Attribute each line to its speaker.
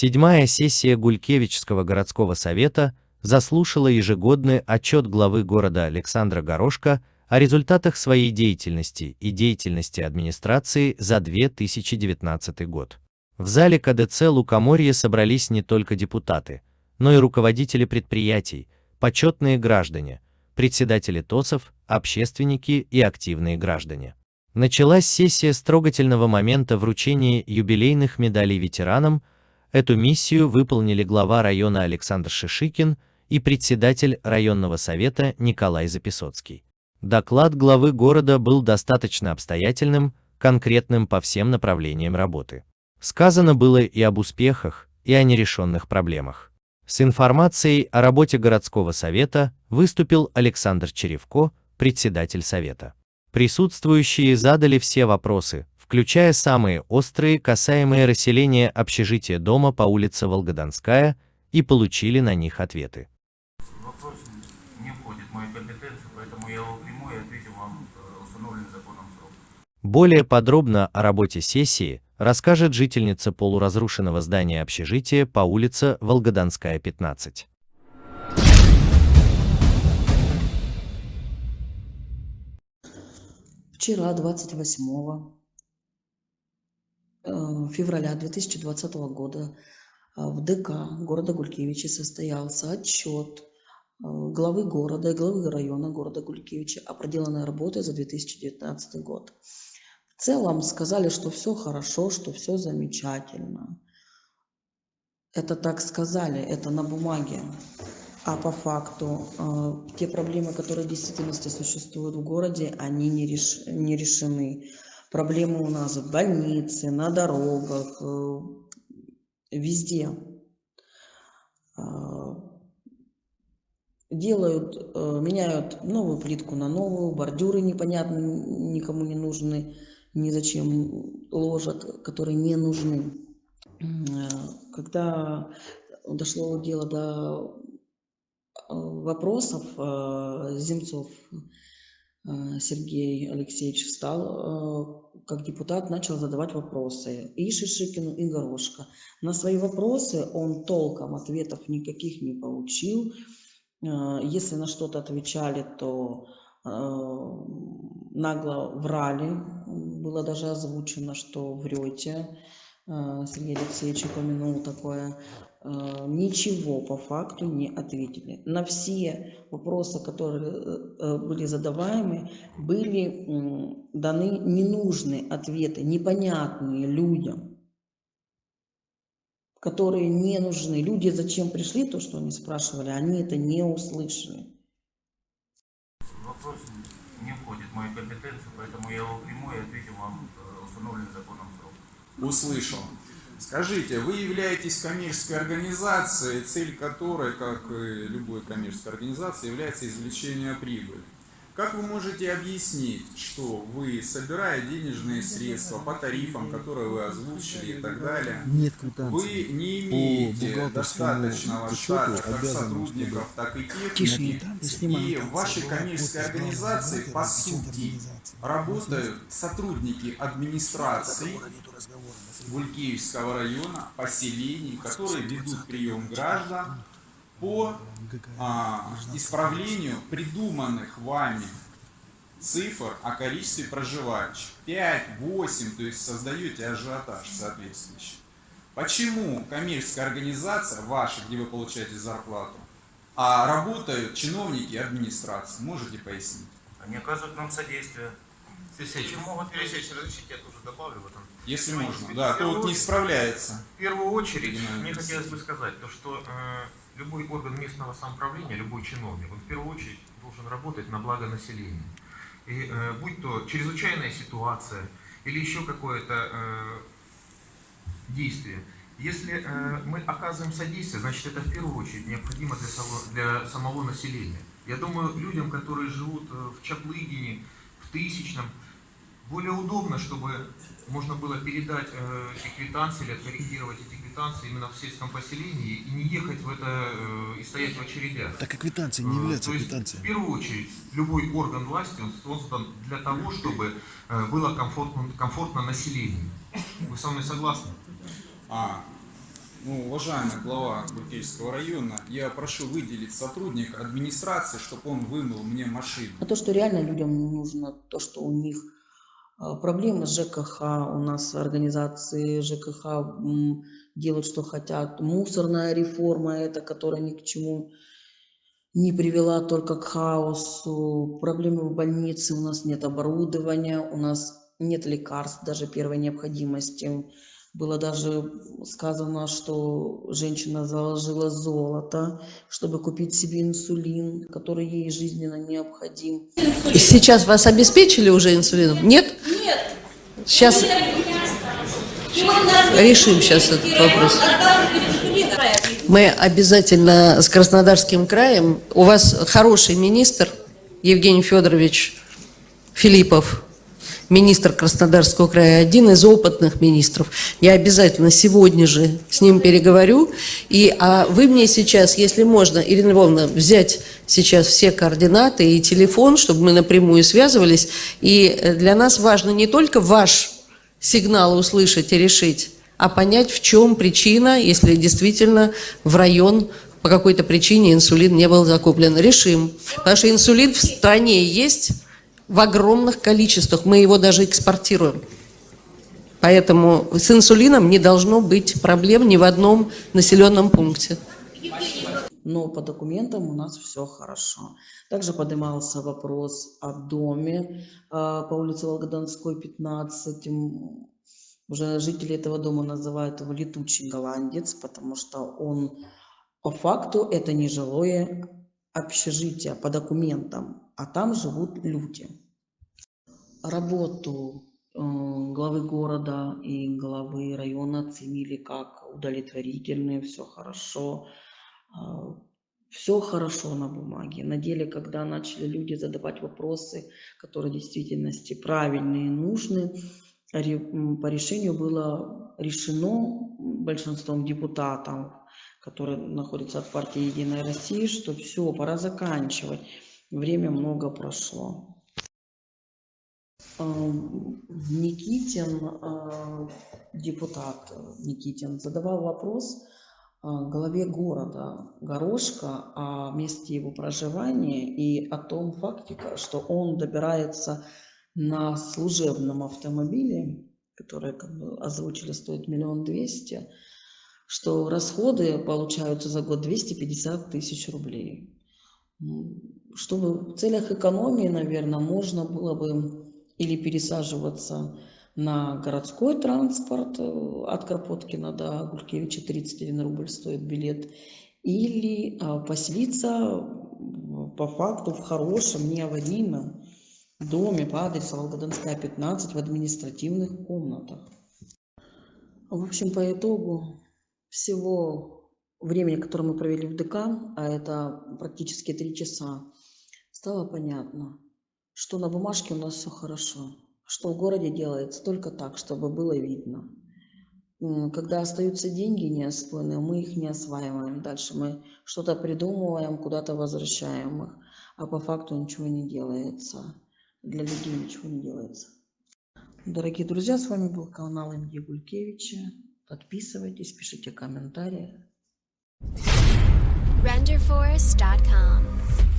Speaker 1: Седьмая сессия Гулькевичского городского совета заслушала ежегодный отчет главы города Александра Горошка о результатах своей деятельности и деятельности администрации за 2019 год. В зале КДЦ Лукоморье собрались не только депутаты, но и руководители предприятий, почетные граждане, председатели ТОСов, общественники и активные граждане. Началась сессия с трогательного момента вручения юбилейных медалей ветеранам. Эту миссию выполнили глава района Александр Шишикин и председатель районного совета Николай Записоцкий. Доклад главы города был достаточно обстоятельным, конкретным по всем направлениям работы. Сказано было и об успехах, и о нерешенных проблемах. С информацией о работе городского совета выступил Александр Черевко, председатель совета. Присутствующие задали все вопросы, включая самые острые, касаемые расселения общежития дома по улице Волгодонская, и получили на них ответы.
Speaker 2: Вопрос не входит в мою компетенцию, поэтому я его приму и ответил вам э, установленный законом срок.
Speaker 1: Более подробно о работе сессии расскажет жительница полуразрушенного здания общежития по улице Волгодонская, 15.
Speaker 3: Вчера, 28 э, февраля 2020 года, э, в ДК города Гулькевичи состоялся отчет э, главы города и главы района города Гулькевичи о проделанной работе за 2019 год. В целом сказали, что все хорошо, что все замечательно. Это так сказали, это на бумаге. А по факту э, те проблемы, которые в действительности существуют в городе, они не, реш, не решены. Проблемы у нас в больнице, на дорогах, э, везде. Э, делают, меняют новую плитку на новую, бордюры непонятно, никому не нужны, ни зачем ложат, которые не нужны. Когда дошло дело до вопросов э, Земцов э, Сергей Алексеевич встал э, как депутат, начал задавать вопросы и Шишикину, и Горошко. На свои вопросы он толком ответов никаких не получил. Если на что-то отвечали, то нагло врали. Было даже озвучено, что врете. Сергей Алексеевич упомянул такое. Э, ничего по факту не ответили. На все вопросы, которые э, были задаваемы, были даны ненужные ответы, непонятные людям, которые не нужны. Люди зачем пришли, то, что они спрашивали, они это не услышали.
Speaker 2: Вопрос не входит в мою компетенцию, поэтому я его приму и ответил вам э, установленный законом срок.
Speaker 4: Услышал. Скажите, вы являетесь коммерческой организацией, цель которой, как и любой коммерческой организации, является извлечение прибыли. Как вы можете объяснить, что вы, собирая денежные средства по тарифам, которые вы озвучили и так далее,
Speaker 5: Нет
Speaker 4: вы не имеете достаточного штата как сотрудников, так и техники, и в вашей коммерческой организации, по сути, работают сотрудники администрации Гулькиевского района, поселений, которые ведут прием граждан, по а, исправлению придуманных вами цифр о количестве проживающих. 5, 8, то есть создаете ажиотаж соответствующий. Почему коммерческая организация ваша, где вы получаете зарплату, а работают чиновники администрации? Можете пояснить?
Speaker 2: Они оказывают нам содействие. Почему вот пересечь, разрешите, я тоже добавлю в этом.
Speaker 4: Если можно, да, то вот не справляется.
Speaker 2: В первую очередь, мне хотелось бы сказать, то, что э, любой орган местного самоуправления, любой чиновник, он в первую очередь должен работать на благо населения. И э, будь то чрезвычайная ситуация или еще какое-то э, действие, если э, мы оказываем содействие, значит это в первую очередь необходимо для, само, для самого населения. Я думаю, людям, которые живут э, в Чаплыгине, в Тысячном, более удобно, чтобы можно было передать э, эти квитанции или откорректировать эти квитанции именно в сельском поселении и не ехать в это э, и стоять в очередях.
Speaker 5: Так и не является
Speaker 2: э, То есть,
Speaker 5: квитанцией.
Speaker 2: В первую очередь, любой орган власти он создан для того, чтобы э, было комфортно, комфортно населению. Вы со мной согласны?
Speaker 4: А, Ну, уважаемый глава Гулькевичского района, я прошу выделить сотрудника администрации, чтобы он вымыл мне машину.
Speaker 3: А то, что реально людям нужно, то, что у них проблемы с ЖКХ, у нас организации ЖКХ делают, что хотят. Мусорная реформа, это, которая ни к чему не привела только к хаосу. Проблемы в больнице, у нас нет оборудования, у нас нет лекарств даже первой необходимости. Было даже сказано, что женщина заложила золото, чтобы купить себе инсулин, который ей жизненно необходим.
Speaker 5: И сейчас вас обеспечили уже инсулином? Нет? Нет. Сейчас решим сейчас этот вопрос. Мы обязательно с Краснодарским краем. У вас хороший министр Евгений Федорович Филиппов министр Краснодарского края, один из опытных министров. Я обязательно сегодня же с ним переговорю. И а вы мне сейчас, если можно, Ирина Львовна, взять сейчас все координаты и телефон, чтобы мы напрямую связывались. И э, для нас важно не только ваш сигнал услышать и решить, а понять, в чем причина, если действительно в район по какой-то причине инсулин не был закуплен. Решим. Потому что инсулин в стране есть, в огромных количествах. Мы его даже экспортируем. Поэтому с инсулином не должно быть проблем ни в одном населенном пункте.
Speaker 3: Но по документам у нас все хорошо. Также поднимался вопрос о доме а, по улице Волгодонской, 15. Уже жители этого дома называют его летучий голландец, потому что он по факту это не жилое общежитие по документам, а там живут люди. Работу э, главы города и главы района оценили как удовлетворительные, все хорошо. Э, все хорошо на бумаге. На деле, когда начали люди задавать вопросы, которые в действительности правильные и нужны, по решению было решено большинством депутатов, которые находятся от партии «Единая Россия», что все, пора заканчивать. Время много прошло. Никитин, депутат Никитин, задавал вопрос главе города Горошка о месте его проживания и о том факте, что он добирается на служебном автомобиле, который, как бы озвучили, стоит миллион двести, что расходы получаются за год 250 тысяч рублей. Чтобы в целях экономии, наверное, можно было бы или пересаживаться на городской транспорт э, от Кропоткина до Гулькевича 31 рубль стоит билет, или а, поселиться по факту в хорошем, не аварийном доме по адресу Волгодонская, 15 в административных комнатах. В общем, по итогу всего времени, которое мы провели в ДК, а это практически три часа, стало понятно, что на бумажке у нас все хорошо, что в городе делается только так, чтобы было видно. Когда остаются деньги неосвоенные, мы их не осваиваем. Дальше мы что-то придумываем, куда-то возвращаем их, а по факту ничего не делается. Для людей ничего не делается. Дорогие друзья, с вами был канал МД Гулькевича. Подписывайтесь, пишите комментарии. RenderForest.com